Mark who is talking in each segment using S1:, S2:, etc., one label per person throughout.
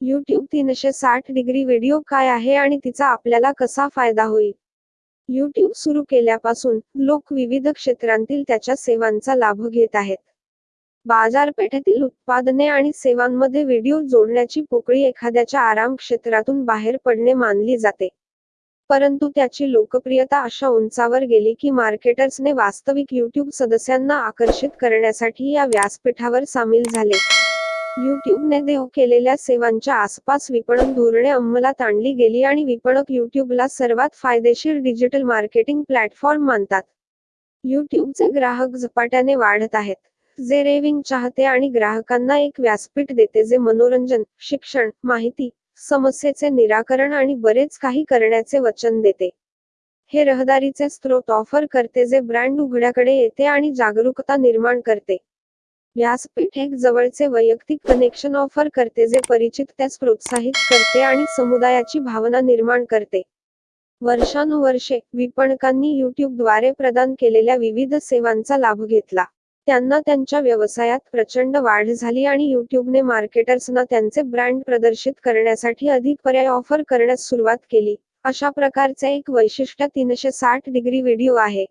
S1: YouTube तीनशे साठ degree video काय आहे आणि तिचा आपल्याला कसा फायदा होईल? यूट्यूब सुरू केल्यापासून लोक विविध क्षेत्रांतील त्याच्या सेवांचा लाभ घेत आहेत. बाजारपेठेतील उत्पादने आणि सेवांमध्ये व्हिडिओ जोडण्याची पोकळी एखाद्याच्या आराम क्षेत्रातून बाहेर पडणे मानली जाते. परंतु त्याची लोकप्रियता अशा उंचावर गेली की मार्केटर्सने वास्तविक यूट्यूब सदस्यांना आकर्षित करण्यासाठी या व्यासपीठावर सामील झाले. युट्यूबने देऊ केलेल्या सेवांच्या आसपास विपणन धोरणे अंमलात आणली गेली आणि विपणक युट्यूबला सर्वात फायदेशीर डिजिटल मार्केटिंग प्लॅटफॉर्म मानतात. यूट्यूबचे ग्राहक झपाट्याने वाढत आहेत. जे रेविंग चाहते आणि ग्राहकांना एक व्यासपीठ देते जे मनोरंजन शिक्षण माहिती समस्येचे निराकरण आणि बरेच काही करण्याचे वचन देते. हे रहदारीचे स्त्रोत ऑफर करते जे ब्रँड उघड्याकडे येते आणि जागरूकता निर्माण करते. व्यासपीठ एक जवळचे वैयक्तिक कनेक्शन ऑफर करते जे परिचित त्यास प्रोत्साहित करते आणि समुदायाची भावना निर्माण करते. वर्षानुवर्षे विपणकांनी युट्यूबद्वारे प्रदान केलेल्या विविध सेवांचा लाभ घेतला. त्यांना त्यांच्या व्यवसायात प्रचंड वाढ झाली आणि युट्यूबने मार्केटर्सना त्यांचे ब्रँड प्रदर्शित करण्यासाठी अधिक पर्याय ऑफर करण्यास सुरुवात केली. अशा प्रकारचे एक वैशिष्ट्य तीनशे साठ डिग्री व्हिडिओ आहे.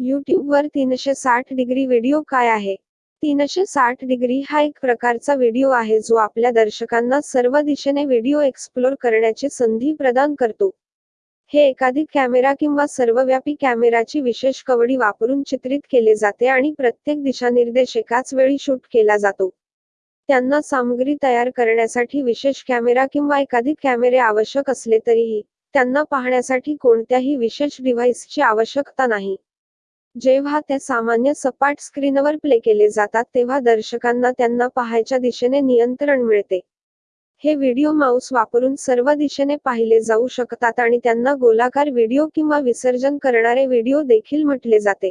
S1: युट्यूबवर तीनशे साठ डिग्री व्हिडिओ काय आहे? तीनशे साठ डिग्री हा एक प्रकारचा व्हिडिओ आहे जो आपल्या दर्शकांना सर्व दिशेने व्हिडिओ एक्सप्लोर करण्याची संधी प्रदान करतो. हे एकाधिक कॅमेरा किंवा सर्वव्यापी कॅमेराची विशेष कवडी वापरून चित्रित केले जाते आणि प्रत्येक दिशानिर्देश एकाच वेळी शूट केला जातो. त्यांना सामग्री तयार करण्यासाठी विशेष कॅमेरा किंवा एकाधिक कॅमेरे आवश्यक असले तरीही त्यांना पाहण्यासाठी कोणत्याही विशेष डिव्हाइसची आवश्यकता नाही. जेव्हा ते सामान्य सपाट स्क्रीनवर प्ले केले जातात तेव्हा दर्शकांना त्यांना पाहायच्या दिशेने नियंत्रण मिळते. हे व्हिडिओ माऊस वापरून सर्व दिशेने पाहिले जाऊ शकतात आणि त्यांना गोलाकार व्हिडिओ किंवा विसर्जन करणारे व्हिडिओ देखील म्हटले जाते.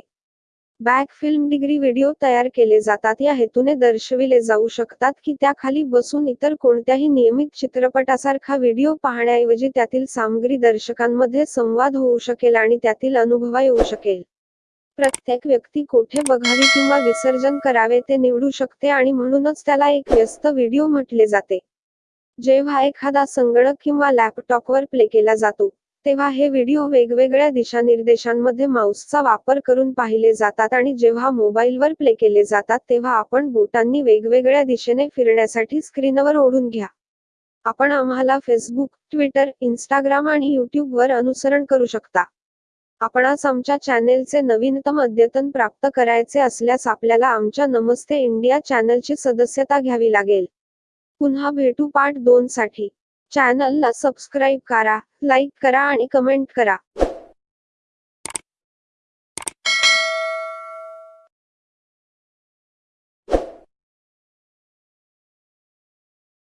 S1: बॅक फिल्म डिग्री व्हिडिओ तयार केले जातात या हेतूने दर्शविले जाऊ शकतात की त्याखाली बसून इतर कोणत्याही नियमित चित्रपटासारखा व्हिडिओ पाहण्याऐवजी त्यातील सामग्री दर्शकांमध्ये संवाद होऊ शकेल आणि त्यातील अनुभवा येऊ शकेल. प्रत्येक व्यक्ती कोठे बघावी किंवा विसर्जन करावे ते निवडू शकते आणि म्हणूनच त्याला एक व्यस्त व्हिडिओ म्हटले जाते. जेव्हा एखादा संगणक किंवा लॅपटॉपवर प्ले केला जातो तेव्हा हे व्हिडिओ वेगवेगळ्या दिशानिर्देशांमध्ये माऊसचा वापर करून पाहिले जातात आणि जेव्हा मोबाईलवर प्ले केले जातात तेव्हा आपण बोटांनी वेगवेगळ्या दिशेने फिरण्यासाठी स्क्रीनवर ओढून घ्या. आपण आम्हाला फेसबुक ट्विटर इंस्टाग्राम आणि यूट्यूबवर अनुसरण करू शकता. आपणास आमच्या चॅनेलचे नवीनतम अद्यतन प्राप्त करायचे असल्यास आपल्याला आमच्या नमस्ते इंडिया चॅनलची सदस्यता घ्यावी लागेल. पुन्हा भेटू पार्ट दोन साठी चॅनलला सबस्क्राईब करा लाईक करा आणि कमेंट करा.